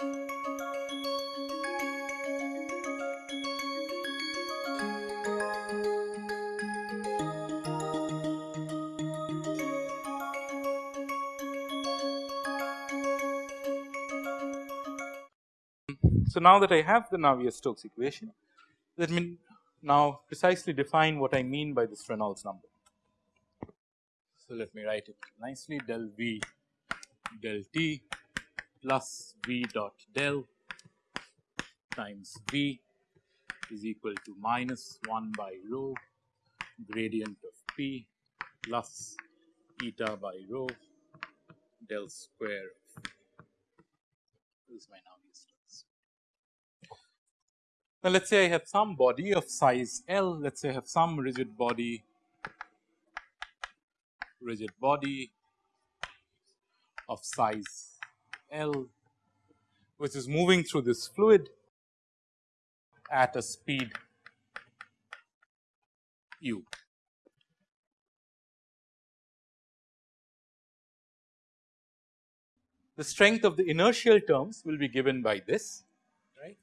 So, now that I have the Navier-Stokes equation, let me now precisely define what I mean by this Reynolds number. So, let me write it nicely del V del T plus V dot del times V is equal to minus 1 by rho gradient of P plus eta by rho del square of this is my now now, let us say I have some body of size L, let us say I have some rigid body, rigid body of size L, which is moving through this fluid at a speed u. The strength of the inertial terms will be given by this right.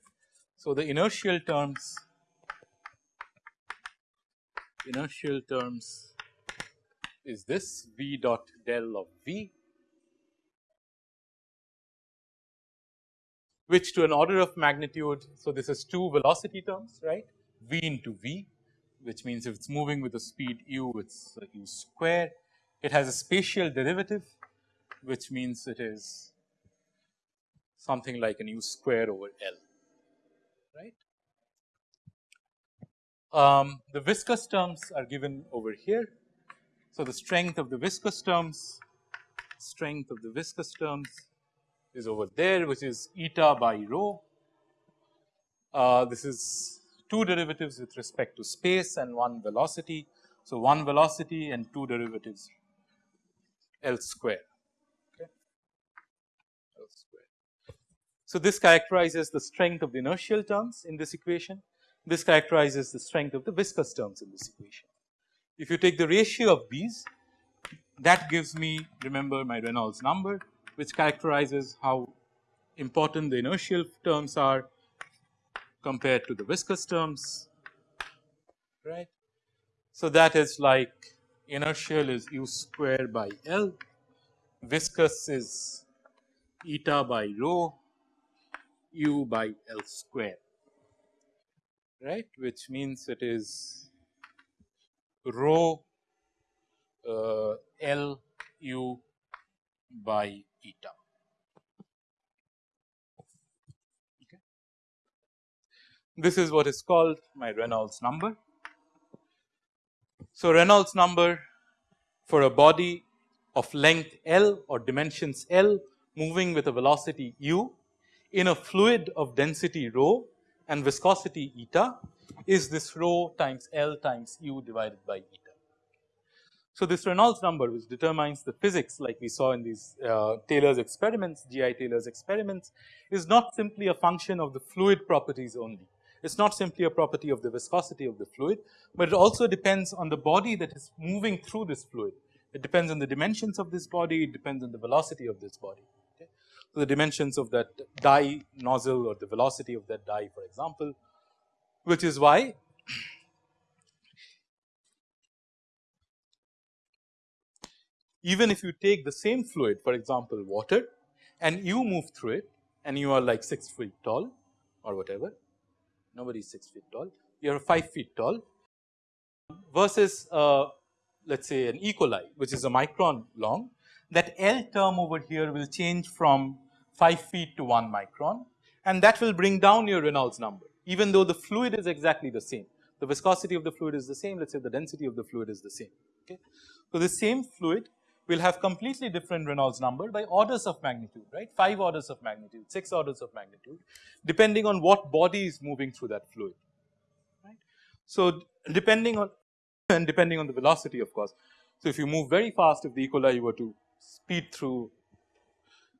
so, the inertial terms inertial terms is this v dot del of v which to an order of magnitude. So, this is two velocity terms right v into v which means if it is moving with a speed u it is u square. It has a spatial derivative which means it is something like an u square over L right. Um, the viscous terms are given over here. So, the strength of the viscous terms, strength of the viscous terms is over there which is eta by rho. Uh, this is two derivatives with respect to space and one velocity. So, one velocity and two derivatives L square. So, this characterizes the strength of the inertial terms in this equation. This characterizes the strength of the viscous terms in this equation. If you take the ratio of these that gives me remember my Reynolds number which characterizes how important the inertial terms are compared to the viscous terms right. So, that is like inertial is u square by L, viscous is eta by rho u by L square right which means it is rho uh, L u by eta. Okay. This is what is called my Reynolds number. So, Reynolds number for a body of length L or dimensions L moving with a velocity u in a fluid of density rho and viscosity eta is this rho times L times u divided by eta. So, this Reynolds number which determines the physics like we saw in these uh, Taylor's experiments, GI Taylor's experiments is not simply a function of the fluid properties only. It is not simply a property of the viscosity of the fluid, but it also depends on the body that is moving through this fluid. It depends on the dimensions of this body, it depends on the velocity of this body Okay. So, the dimensions of that dye nozzle or the velocity of that dye for example, which is why even if you take the same fluid for example water and you move through it and you are like 6 feet tall or whatever nobody is 6 feet tall you are 5 feet tall versus uh, let us say an E. coli which is a micron long that L term over here will change from 5 feet to 1 micron and that will bring down your Reynolds number even though the fluid is exactly the same. The viscosity of the fluid is the same let us say the density of the fluid is the same. Okay. So, the same fluid will have completely different Reynolds number by orders of magnitude right 5 orders of magnitude 6 orders of magnitude depending on what body is moving through that fluid right. So, depending on and depending on the velocity of course. So, if you move very fast if the E. coli were to speed through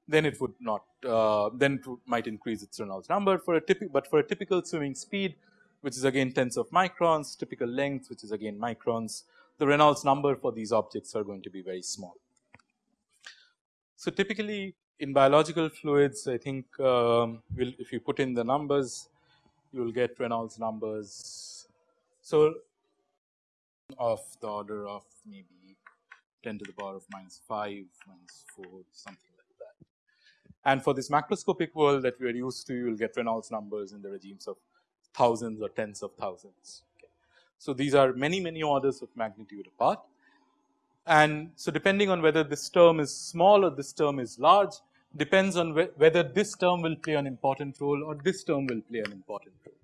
then it would not uh, then it might increase its Reynolds number for a typical but for a typical swimming speed which is again tens of microns typical length which is again microns the Reynolds number for these objects are going to be very small. So, typically in biological fluids I think um, will if you put in the numbers you will get Reynolds numbers. So, of the order of maybe 10 to the power of minus 5 minus 4 something like that. And for this macroscopic world that we are used to you will get Reynolds numbers in the regimes of thousands or tens of thousands. So, these are many many orders of magnitude apart. And so depending on whether this term is small or this term is large depends on wh whether this term will play an important role or this term will play an important role.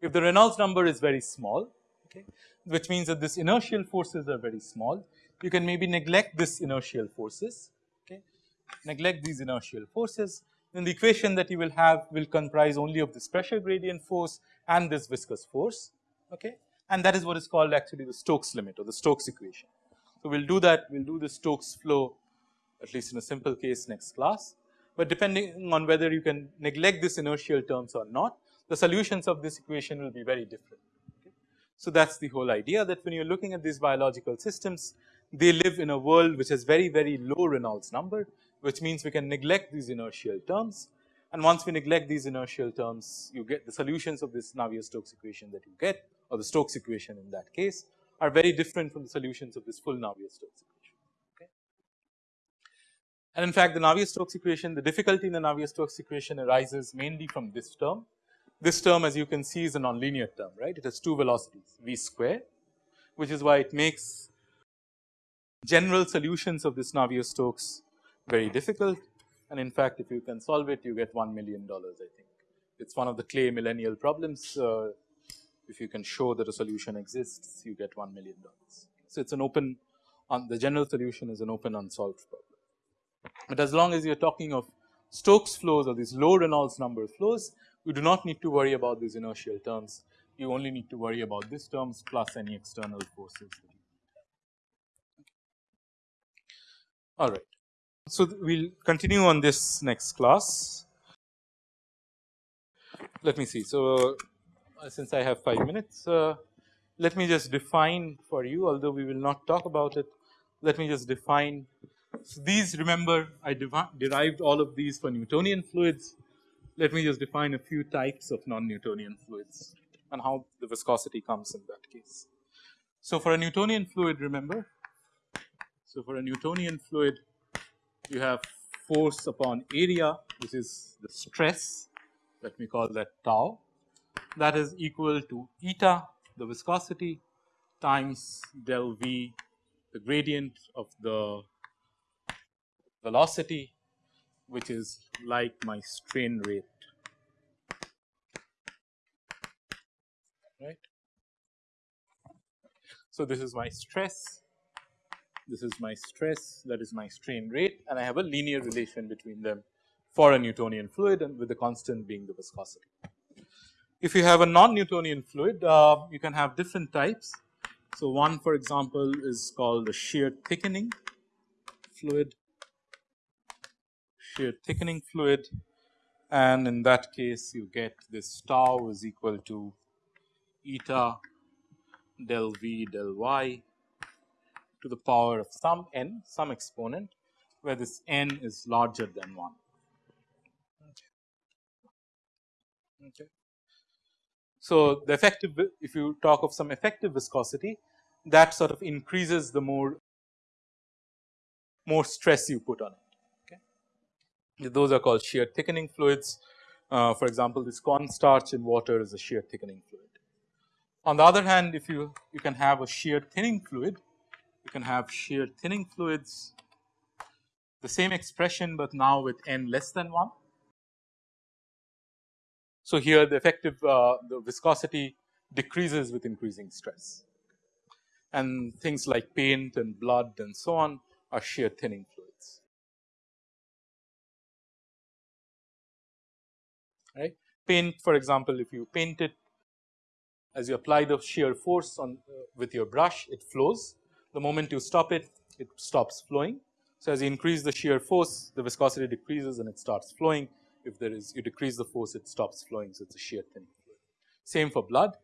If the Reynolds number is very small okay, which means that this inertial forces are very small you can maybe neglect this inertial forces okay, neglect these inertial forces. Then the equation that you will have will comprise only of this pressure gradient force and this viscous force okay and that is what is called actually the Stokes limit or the Stokes equation. So, we will do that, we will do the Stokes flow at least in a simple case next class. But depending on whether you can neglect this inertial terms or not, the solutions of this equation will be very different. Okay. So, that is the whole idea that when you are looking at these biological systems, they live in a world which has very, very low Reynolds number, which means we can neglect these inertial terms. And once we neglect these inertial terms, you get the solutions of this Navier-Stokes equation that you get or the Stokes equation in that case are very different from the solutions of this full Navier-Stokes equation. Okay. And in fact, the Navier-Stokes equation, the difficulty in the Navier-Stokes equation arises mainly from this term. This term as you can see is a nonlinear term, right. It has two velocities v square, which is why it makes general solutions of this Navier-Stokes very difficult. And in fact, if you can solve it, you get $1 million, I think. It's one of the Clay millennial problems. Uh, if you can show that a solution exists, you get $1 million. So, it is an open on the general solution is an open unsolved problem. But as long as you are talking of Stokes flows or these low Reynolds number flows, you do not need to worry about these inertial terms. You only need to worry about these terms plus any external forces. All right. So, we will continue on this next class. Let me see. So, since I have 5 minutes, uh, let me just define for you although we will not talk about it. Let me just define. So, these remember I derived all of these for Newtonian fluids. Let me just define a few types of non-Newtonian fluids and how the viscosity comes in that case. So, for a Newtonian fluid remember, so for a Newtonian fluid you have force upon area which is the stress let me call that tau that is equal to eta the viscosity times del v the gradient of the velocity which is like my strain rate right. So, this is my stress this is my stress that is my strain rate and I have a linear relation between them for a Newtonian fluid and with the constant being the viscosity. If you have a non-Newtonian fluid, uh, you can have different types. So, one for example is called the shear thickening fluid, shear thickening fluid and in that case you get this tau is equal to eta del v del y to the power of some n some exponent where this n is larger than 1. Okay. So, the effective if you talk of some effective viscosity that sort of increases the more more stress you put on it. Okay. Those are called shear thickening fluids. Uh, for example, this cornstarch in water is a shear thickening fluid. On the other hand, if you you can have a shear thinning fluid, you can have shear thinning fluids, the same expression, but now with n less than 1 so, here the effective uh, the viscosity decreases with increasing stress and things like paint and blood and so on are shear thinning fluids. Right. Paint for example, if you paint it as you apply the shear force on uh, with your brush it flows the moment you stop it it stops flowing. So, as you increase the shear force the viscosity decreases and it starts flowing if there is you decrease the force it stops flowing. So, it is a shear thinning fluid. Same for blood.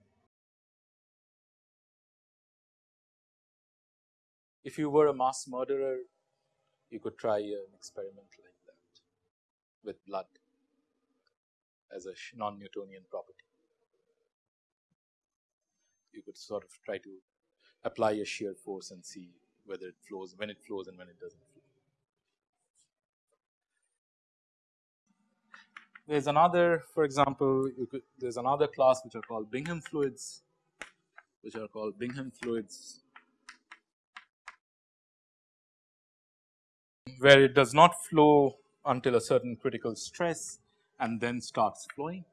If you were a mass murderer you could try an experiment like that. with blood as a non-Newtonian property. You could sort of try to apply a shear force and see whether it flows, when it flows and when it does not flow. There is another for example, could, there is another class which are called Bingham fluids, which are called Bingham fluids where it does not flow until a certain critical stress and then starts flowing.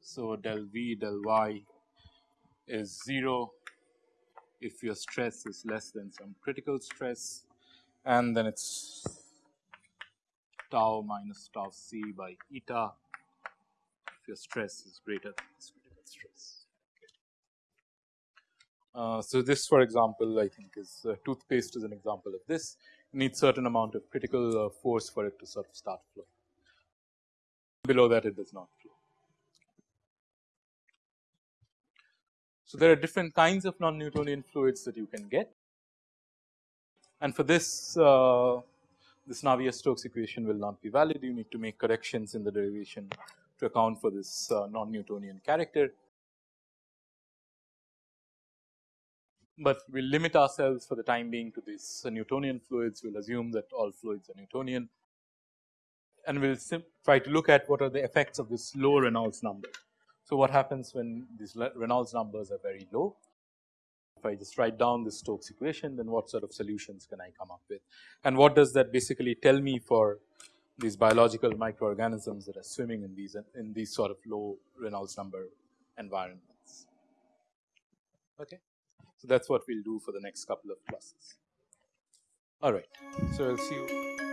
So, del V del y is 0 if your stress is less than some critical stress and then it is tau minus tau c by eta if your stress is greater than this critical stress. Uh, so, this for example, I think is uh, toothpaste is an example of this need certain amount of critical uh, force for it to sort of start flowing. Below that it does not flow. So, there are different kinds of non-Newtonian fluids that you can get and for this uh, this Navier-Stokes equation will not be valid you need to make corrections in the derivation to account for this uh, non-Newtonian character but we will limit ourselves for the time being to these Newtonian fluids. We will assume that all fluids are Newtonian and we will try to look at what are the effects of this low Reynolds number. So, what happens when these Reynolds numbers are very low? If I just write down the Stokes equation, then what sort of solutions can I come up with? And what does that basically tell me for these biological microorganisms that are swimming in these in these sort of low Reynolds number environments? Okay. So, that is what we will do for the next couple of classes. Alright, so I will see you.